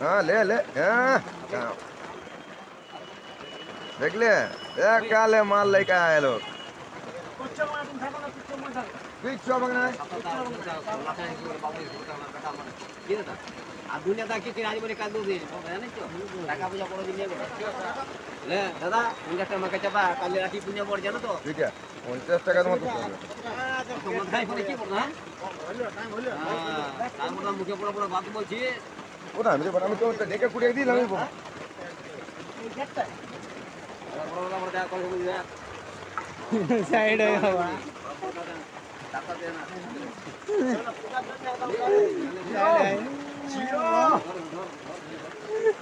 হ্যাঁ লে লে হ্যাঁ। দেখলে কালে মাল লেখা এলো টাকা দাদা পঞ্চাশ টাকা মাকে রাখি পুণ্য পড় জানো তো পঞ্চাশ টাকার তোমার পড়ো মুখে বড় বড় বাত বলছি ওটা আমি আমি তো ডেকে কুড়িয়ে দিলাম আমি সাইড হয়ে যাওয়া। টাকা দে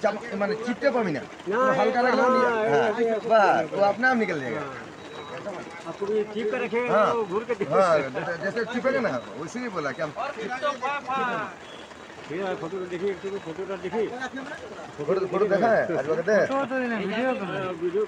মানে চিপতে পাবি না হালকা লাগলে हाँ तो अपने आप निकल जाएगा। आपको भी चिप कर रखे हाँ घूर के हाँ जैसे चिपेगा ना वैसे ही बोला कि हम फ़ोटो देखिए फ़ोटो देखिए। फ़ोटो फ़ोटो देखा है? आज वक्त है। वीडियो